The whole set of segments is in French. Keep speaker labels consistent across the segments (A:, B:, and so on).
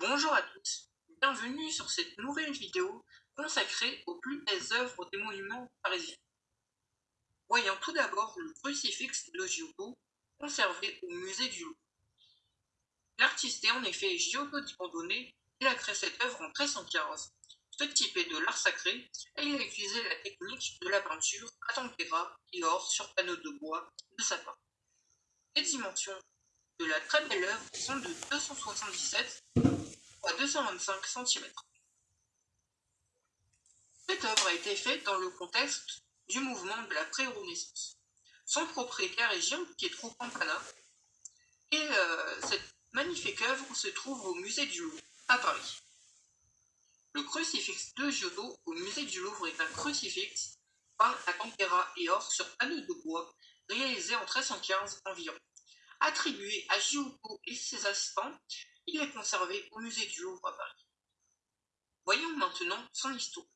A: Bonjour à tous, bienvenue sur cette nouvelle vidéo consacrée aux plus belles œuvres des monuments parisiens. Voyons tout d'abord le crucifix de Giotto, conservé au musée du Louvre. L'artiste est en effet Giotto di il a créé cette œuvre en 1315. Ce type est de l'art sacré et il a utilisé la technique de la peinture à tempéra et or sur panneaux de bois de sapin. Les dimensions de la très belle œuvre sont de 277 à 225 cm. Cette œuvre a été faite dans le contexte du mouvement de la pré-renaissance. Son propriétaire est Gian Pietro Campana et euh, cette magnifique œuvre se trouve au musée du Louvre à Paris. Le crucifix de Giotto au musée du Louvre est un crucifix peint à tempéra et or sur panneau de bois réalisé en 1315 environ. Attribué à Giotto et ses assistants, il est conservé au musée du Louvre à Paris. Voyons maintenant son histoire.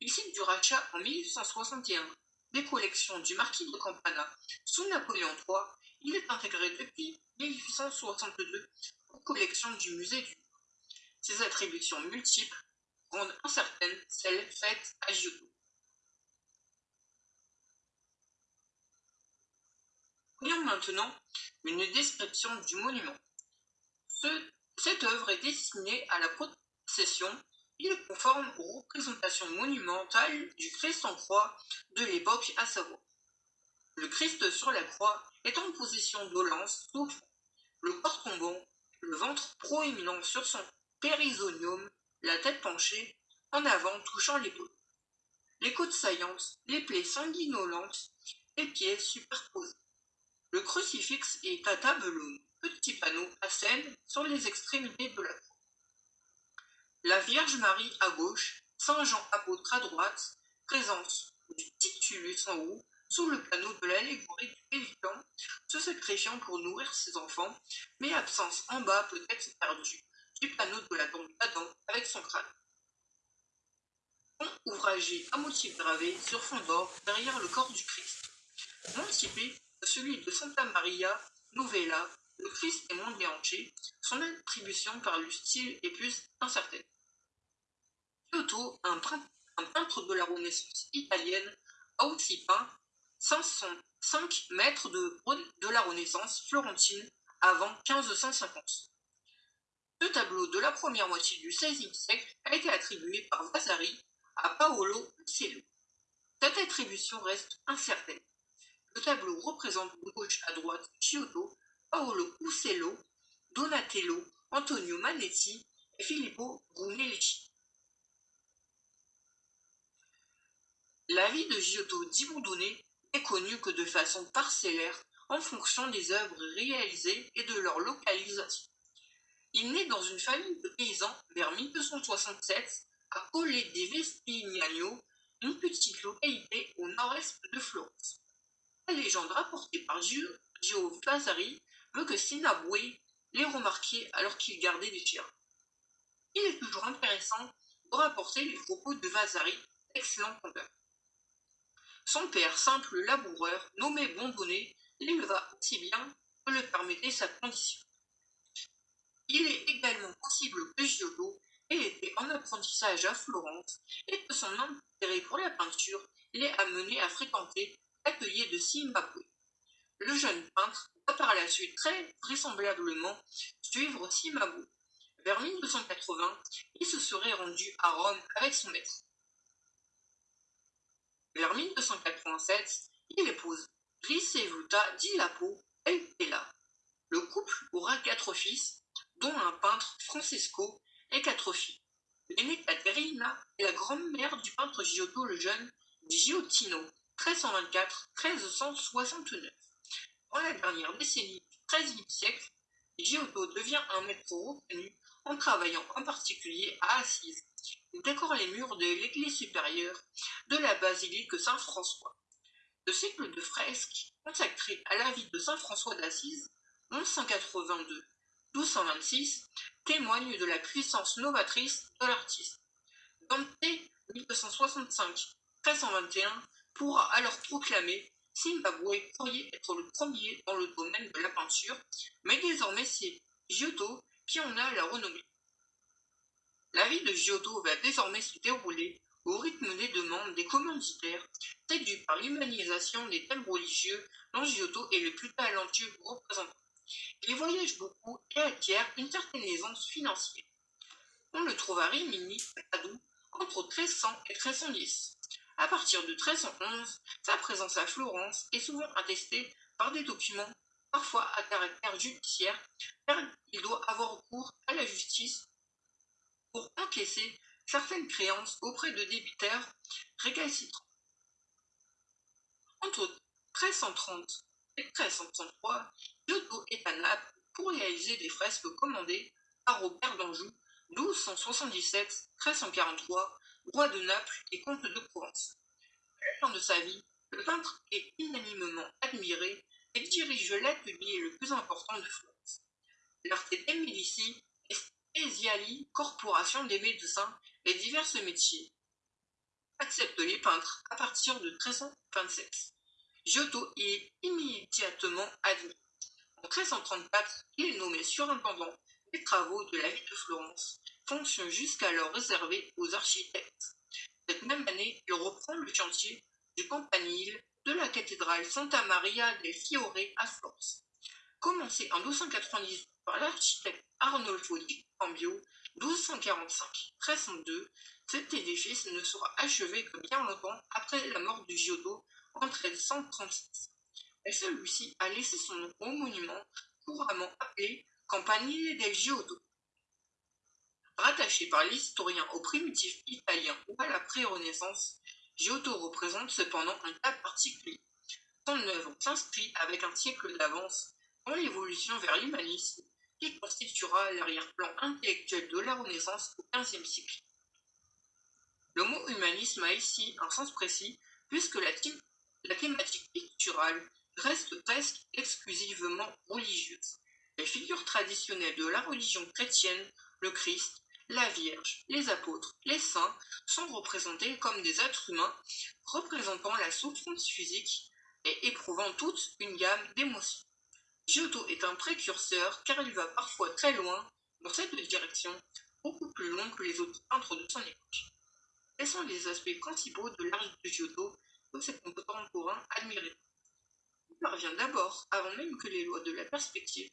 A: Il cite du rachat en 1861 des collections du marquis de Campana sous Napoléon III. Il est intégré depuis 1862 aux collections du musée du Louvre. Ses attributions multiples rendent incertaines celles faites à Giotto. Voyons maintenant une description du monument. Cette œuvre est destinée à la procession. Il est conforme aux représentations monumentales du Christ en croix de l'époque à savoir. Le Christ sur la croix est en position dolence, souffle, le corps tombant, le ventre proéminent sur son périsonium, la tête penchée, en avant touchant l'épaule. Les côtes saillantes, les plaies sanguinolentes, les pieds superposés. Le crucifix est à tableau, petit panneau à scène sur les extrémités de la croix. La Vierge Marie à gauche, Saint Jean apôtre à droite, présence du titulus en haut, sous le panneau de l'allégorie du pélican, se sacrifiant pour nourrir ses enfants, mais absence en bas peut-être perdue, du panneau de la tombe d'Adam avec son crâne. Pont ouvragé à motif gravé sur fond d'or derrière le corps du Christ. Non celui de Santa Maria Novella, le Christ est moins déhanché, son attribution par le style est plus incertaine. Giotto, un, peintre de la Renaissance italienne, a aussi peint 505 mètres de, de la Renaissance florentine avant 1550. Ce tableau de la première moitié du XVIe siècle a été attribué par Vasari à Paolo Cielo. Cette attribution reste incertaine. Le tableau représente de gauche à droite Giotto, Paolo Uccello, Donatello, Antonio Manetti et Filippo Brunelleschi. La vie de Giotto di Bondone est connue que de façon parcellaire en fonction des œuvres réalisées et de leur localisation. Il naît dans une famille de paysans vers 1267 à Colle di Vespignano, une petite localité au nord-est de Florence. La légende rapportée par Gio Vasari veut que Sinabwe l'ait remarqué alors qu'il gardait des chiens. Il est toujours intéressant de rapporter les propos de Vasari, excellent conteur. Son père, simple laboureur, nommé Bondonnet, l'éleva aussi bien que le permettait sa condition. Il est également possible que Giotto ait été en apprentissage à Florence et que son intérêt pour la peinture l'ait amené à fréquenter l'atelier de Zimbabwe. Le jeune peintre par la suite très vraisemblablement suivre Cimabue. Vers 1280, il se serait rendu à Rome avec son maître. Vers 1287, il épouse Ricevuta di Lapo et Pella. Le couple aura quatre fils, dont un peintre Francesco et quatre filles. L'aînée Caterina est la grand-mère du peintre Giotto le jeune Giottino, 1324-1369. Dans la dernière décennie du XIIIe siècle, Giotto devient un maître reconnu en travaillant en particulier à Assise. Il décore les murs de l'église supérieure de la basilique Saint-François. Le cycle de fresques consacré à la vie de Saint François d'Assise, 1182-1226, témoigne de la puissance novatrice de l'artiste. Dante 1265-1321 pourra alors proclamer Zimbabwe pourrait être le premier dans le domaine de la peinture, mais désormais c'est Giotto qui en a la renommée. La vie de Giotto va désormais se dérouler au rythme des demandes des commanditaires, séduits par l'humanisation des thèmes religieux dont Giotto est le plus talentueux représentant. Il voyage beaucoup et acquiert une certaine aisance financière. On le trouve à Rimini, Padoue, entre 1300 et 1310. À partir de 1311, sa présence à Florence est souvent attestée par des documents, parfois à caractère judiciaire, car il doit avoir recours à la justice pour encaisser certaines créances auprès de débiteurs récalcitrants. Entre 1330 et 1333, Giotto est à Naples pour réaliser des fresques commandées par Robert d'Anjou, 1277-1343, roi de Naples et comte de Provence. À la fin de sa vie, le peintre est unanimement admiré et dirige l'atelier le plus important de Florence. L'Arte dei Medici Esiali, corporation des médecins et divers métiers, accepte les peintres à partir de 1327. Giotto est immédiatement admis. En 1334, il est nommé surintendant des travaux de la ville de Florence, jusqu'alors réservée aux architectes. Cette même année, il reprend le chantier du campanile de la cathédrale Santa Maria del Fiore à Florence. Commencé en 1290 par l'architecte Arnolfo di Cambio, 1245-1302, cet édifice ne sera achevé que bien longtemps après la mort du Giotto en 1336. Et celui-ci a laissé son nom au monument couramment appelé Campanile del Giotto. Rattaché par l'historien au primitif italien ou à la pré-Renaissance, Giotto représente cependant un cas particulier. Son œuvre s'inscrit avec un siècle d'avance dans l'évolution vers l'humanisme qui constituera l'arrière-plan intellectuel de la Renaissance au XVe siècle. Le mot humanisme a ici un sens précis puisque la, la thématique picturale reste presque exclusivement religieuse. Les figures traditionnelles de la religion chrétienne, le Christ, la Vierge, les apôtres, les saints, sont représentés comme des êtres humains représentant la souffrance physique et éprouvant toute une gamme d'émotions. Giotto est un précurseur car il va parfois très loin dans cette direction, beaucoup plus loin que les autres peintres de son époque. Quels sont les aspects principaux de l'art de Giotto que ses contemporains admiraient Il parvient d'abord, avant même que les lois de la perspective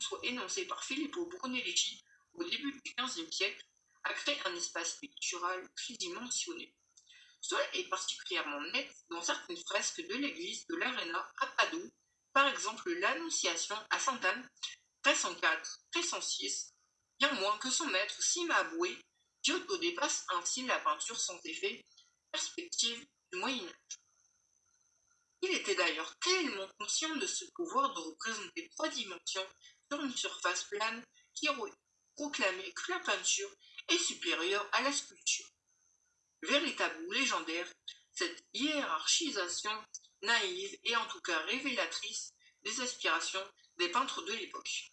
A: soient énoncées par Filippo Brunelleschi au début du XVe siècle, à créer un espace pictural tridimensionné. Cela est particulièrement net dans certaines fresques de l'église de l'Arena à Padoue par exemple l'Annonciation à Sainte-Anne, 1304-1306, bien moins que son maître Cimabue, Giotto dépasse ainsi la peinture sans effet, perspective du Moyen-Âge. Il était d'ailleurs tellement conscient de ce pouvoir de représenter trois dimensions sur une surface plane qui proclamait que la peinture est supérieure à la sculpture. Véritable ou légendaire, cette hiérarchisation naïve et en tout cas révélatrice des aspirations des peintres de l'époque.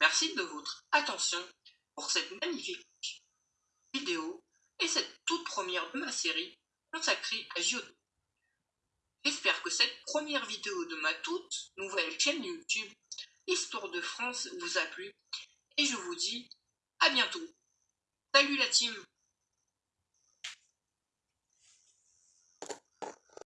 A: Merci de votre attention pour cette magnifique et cette toute première de ma série consacrée à Giotto. J'espère que cette première vidéo de ma toute nouvelle chaîne YouTube Histoire de France vous a plu et je vous dis à bientôt. Salut la team